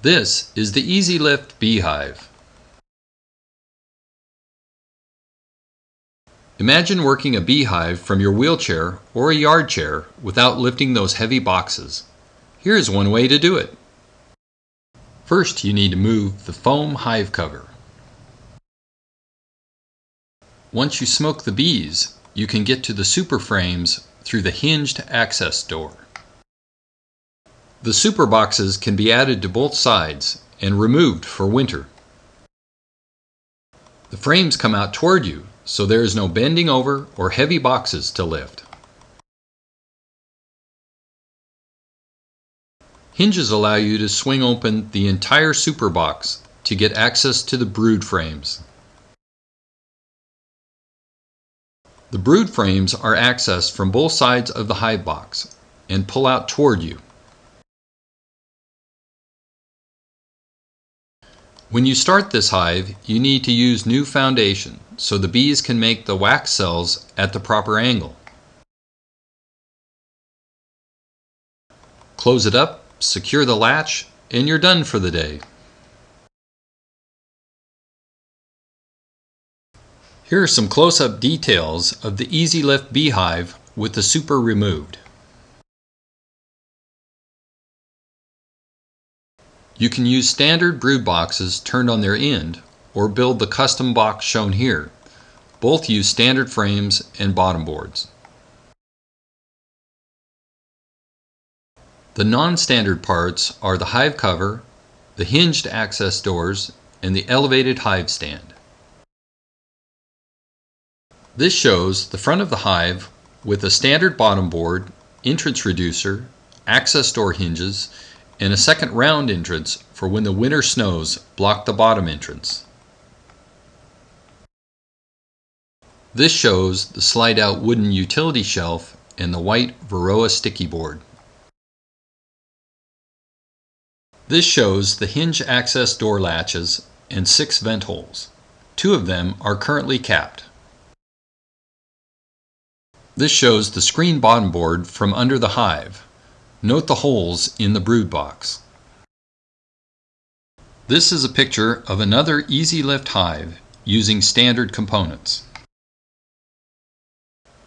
This is the Easy Lift Beehive. Imagine working a beehive from your wheelchair or a yard chair without lifting those heavy boxes. Here's one way to do it. First you need to move the foam hive cover. Once you smoke the bees, you can get to the super frames through the hinged access door. The super boxes can be added to both sides and removed for winter. The frames come out toward you, so there is no bending over or heavy boxes to lift. Hinges allow you to swing open the entire super box to get access to the brood frames. The brood frames are accessed from both sides of the hive box and pull out toward you. When you start this hive, you need to use new foundation so the bees can make the wax cells at the proper angle. Close it up, secure the latch, and you're done for the day. Here are some close-up details of the Easy Lift beehive with the super removed. You can use standard brood boxes turned on their end or build the custom box shown here. Both use standard frames and bottom boards. The non-standard parts are the hive cover, the hinged access doors, and the elevated hive stand. This shows the front of the hive with a standard bottom board, entrance reducer, access door hinges, and a second round entrance for when the winter snows block the bottom entrance. This shows the slide out wooden utility shelf and the white Varroa sticky board. This shows the hinge access door latches and six vent holes. Two of them are currently capped. This shows the screen bottom board from under the hive. Note the holes in the brood box. This is a picture of another Easy Lift hive using standard components.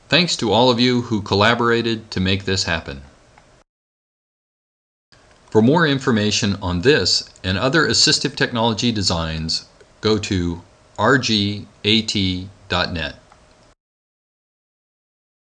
Thanks to all of you who collaborated to make this happen. For more information on this and other assistive technology designs, go to rgat.net.